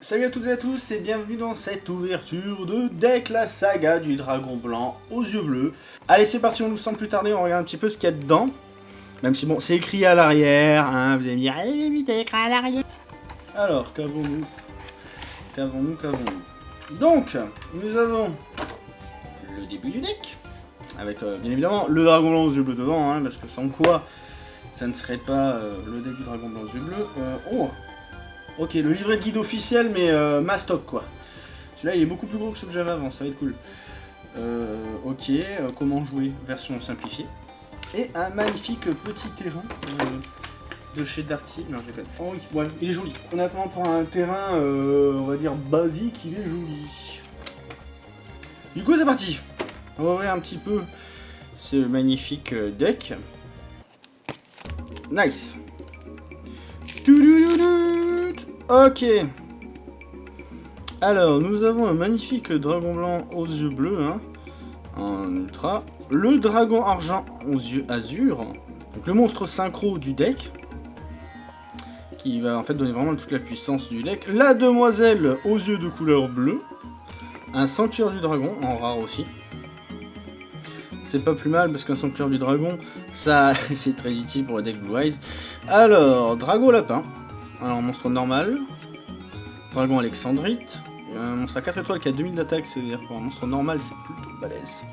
Salut à toutes et à tous et bienvenue dans cette ouverture de deck la saga du dragon blanc aux yeux bleus. Allez c'est parti, on nous sent plus tarder, on regarde un petit peu ce qu'il y a dedans. Même si bon, c'est écrit à l'arrière, hein, vous allez me dire, allez mais vite, écrit à l'arrière. Alors, qu'avons-nous? Qu'avons-nous, qu'avons-nous? Donc, nous avons le début du deck, avec euh, bien évidemment le dragon blanc aux yeux bleus devant, hein, parce que sans quoi ça ne serait pas euh, le deck du dragon blanc aux yeux bleus. Oh Ok, le livret de guide officiel, mais euh, mastoc quoi. Celui-là, il est beaucoup plus gros que ce que j'avais avant, ça va être cool. Euh, ok, euh, comment jouer, version simplifiée. Et un magnifique petit terrain euh, de chez Darty. Non, j'ai pas. Oh oui, ouais, il est joli. Honnêtement, pour un terrain, on va dire basique, il est joli. Du coup, c'est parti. On va ouvrir un petit peu ce magnifique deck. Nice. Ok. Alors, nous avons un magnifique dragon blanc aux yeux bleus, hein, en ultra. Le dragon argent aux yeux azur. Donc le monstre synchro du deck. Qui va en fait donner vraiment toute la puissance du deck. La demoiselle aux yeux de couleur bleue. Un sanctuaire du dragon, en rare aussi. C'est pas plus mal parce qu'un sanctuaire du dragon, ça c'est très utile pour le deck Blue Eyes. Alors, dragon lapin. Alors, monstre normal. Dragon Alexandrite. Un monstre à 4 étoiles qui a 2000 d'attaque, c'est-à-dire pour un monstre normal, c'est plutôt balèze.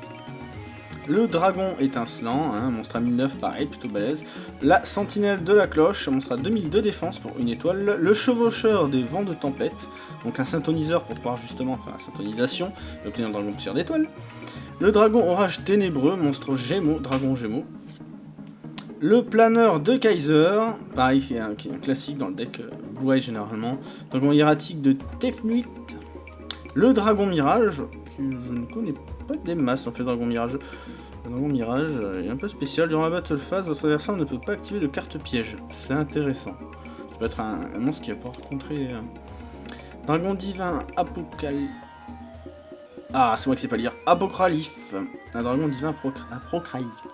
Le dragon étincelant, hein, un monstre à 1009, pareil, plutôt balèze. La sentinelle de la cloche, monstre à 2000 de défense pour une étoile. Le chevaucheur des vents de tempête, donc un synthoniseur pour pouvoir justement faire la synthonisation et obtenir un dragon poussière d'étoile. Le dragon orage ténébreux, monstre gémeaux, dragon gémeaux. Le planeur de Kaiser, pareil, qui est un, classique dans le deck euh, Blue Eye généralement. Dragon hiératique de Tefnuit. Le dragon mirage, je ne connais pas des masses en fait, dragon mirage. Le dragon mirage est un peu spécial. Durant la battle phase, votre adversaire ne peut pas activer de carte piège. C'est intéressant. Ça peut être un, monstre qui va pouvoir contrer. euh, Dragon divin apocal. Ah, c'est moi qui sais pas lire. Apocralif. Un dragon divin apocralif.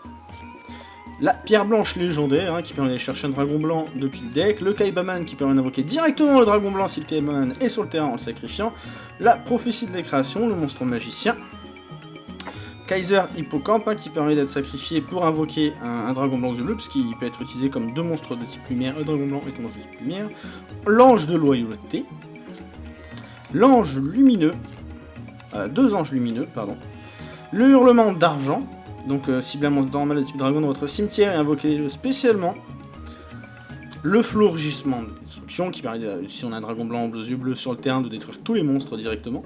La pierre blanche légendaire, hein, qui permet d'aller chercher un dragon blanc depuis le deck. Le Kaibaman, qui permet d'invoquer directement le dragon blanc si le Kaibaman est sur le terrain en le sacrifiant. La prophétie de la création, le monstre magicien. Kaiser Hippocampe, hein, qui permet d'être sacrifié pour invoquer un, dragon blanc yeux bleus, puisqu'il peut être utilisé comme deux monstres de type lumière, un dragon blanc et un monstre de type lumière. L'ange de loyauté. L'ange lumineux. Euh, deux anges lumineux, pardon. Le hurlement d'argent, donc euh, ciblez un monstre normal de type dragon dans votre cimetière et invoquez-le spécialement. Le flourgissement de destruction qui permet, si on a un dragon blanc aux yeux bleus sur le terrain, de détruire tous les monstres directement.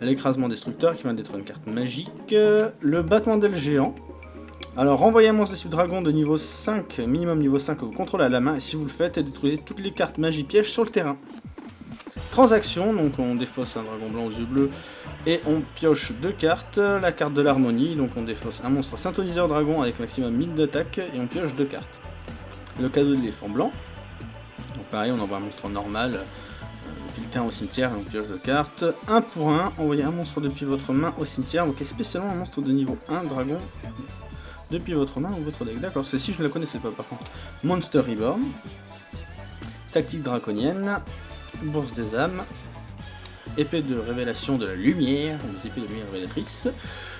L'écrasement destructeur qui permet de détruire une carte magique. Le battement d'aile géant. Alors renvoyez un monstre de type dragon de niveau 5, minimum niveau 5 que vous contrôlez à la main, et si vous le faites, détruisez toutes les cartes magie piège sur le terrain. Transaction, donc on défausse un dragon blanc aux yeux bleus et on pioche deux cartes, la carte de l'harmonie, donc on défausse un monstre synthoniseur dragon avec maximum 1000 d'attaque et on pioche deux cartes. Le cadeau de l'éléphant blanc, donc pareil on envoie un monstre normal euh, au cimetière et on pioche deux cartes. Un pour un, envoyez un monstre depuis votre main au cimetière, invoquez spécialement un monstre de niveau 1 dragon depuis votre main ou votre deck. D'accord, celle-ci je ne la connaissais pas par contre. Monster Reborn, tactique draconienne, bourse des âmes, épée de révélation de la lumière, des épées de lumière révélatrice,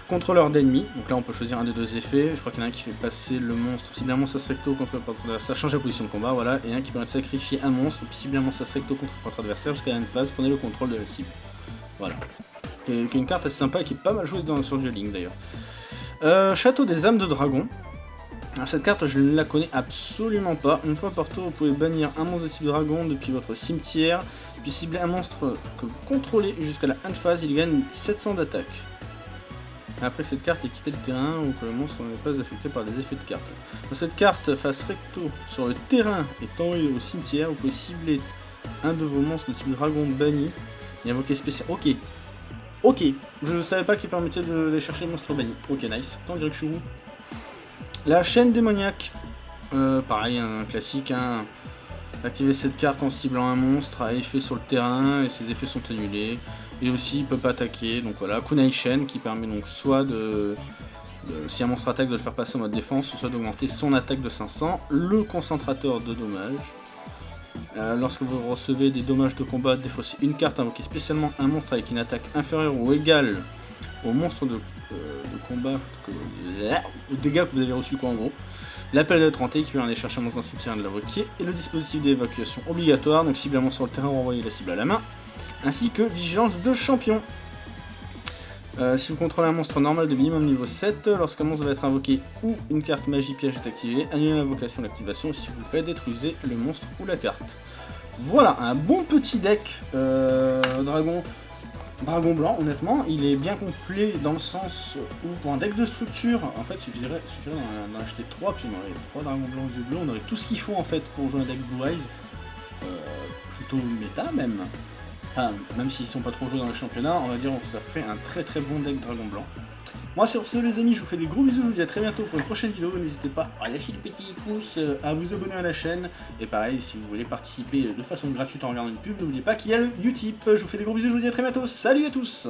contrôleur d'ennemis, donc là on peut choisir un des deux effets, je crois qu'il y en a un qui fait passer le monstre, cibler un monstre recto contre ça change la position de combat, voilà, et un qui permet de sacrifier un monstre, cibler un monstre recto contre votre adversaire jusqu'à de phase, prenez le contrôle de la cible. Voilà. Qui est, qui est une carte assez sympa et qui est pas mal jouée dans, sur Dueling d'ailleurs. Euh, Château des âmes de dragon. Alors, cette carte, je ne la connais absolument pas. Une fois par tour, vous pouvez bannir un monstre de type dragon depuis votre cimetière, puis cibler un monstre que vous contrôlez jusqu'à la end phase, il gagne 700 d'attaque. Après que cette carte ait quitté le terrain ou que le monstre n'est pas affecté par des effets de carte. Dans cette carte, face recto sur le terrain et envoyé au cimetière, vous pouvez cibler un de vos monstres de type dragon banni et invoquer spécial. Ok. Ok. Je ne savais pas qu'il permettait de les chercher monstres bannis. Ok, nice. Dirait que je suis où? La chaîne démoniaque. Euh, pareil, un classique. Hein. Activer cette carte en ciblant un monstre à effet sur le terrain et ses effets sont annulés. Et aussi, il peut pas attaquer. Donc voilà, Kunai Shen qui permet donc soit de, si un monstre attaque, de le faire passer en mode défense, soit d'augmenter son attaque de 500. Le concentrateur de dommages. Euh, lorsque vous recevez des dommages de combat, défaussez une carte, invoquez spécialement un monstre avec une attaque inférieure ou égale au monstre de, euh, combat, que, aux dégâts que vous avez reçu quoi en gros. L'appel de 30 qui permet d'aller chercher un monstre cimetière et de l'invoquer, et le dispositif d'évacuation obligatoire, donc cible un monstre sur le terrain, renvoyer la cible à la main, ainsi que vigilance de champion. Euh, si vous contrôlez un monstre normal de minimum niveau 7, lorsqu'un monstre va être invoqué ou une carte magie piège est activée, annulez l'invocation de l'activation, si vous le faites, détruisez le monstre ou la carte. Voilà, un bon petit deck euh, dragon, dragon blanc, honnêtement, il est bien complet dans le sens où pour un deck de structure, en fait, il suffirait, suffirait d'en acheter 3, puis on aurait 3 dragons blancs aux yeux bleus, on aurait tout ce qu'il faut en fait pour jouer un deck Blue Eyes, euh, plutôt méta même. Enfin, même s'ils sont pas trop joués dans le championnat, on va dire que ça ferait un très très bon deck Dragon Blanc. Moi sur ce les amis, je vous fais des gros bisous, je vous dis à très bientôt pour une prochaine vidéo, n'hésitez pas à lâcher le petit pouce, euh, à vous abonner à la chaîne, et pareil, si vous voulez participer de façon gratuite en regardant une pub, n'oubliez pas qu'il y a le Utip. Je vous fais des gros bisous, je vous dis à très bientôt, salut à tous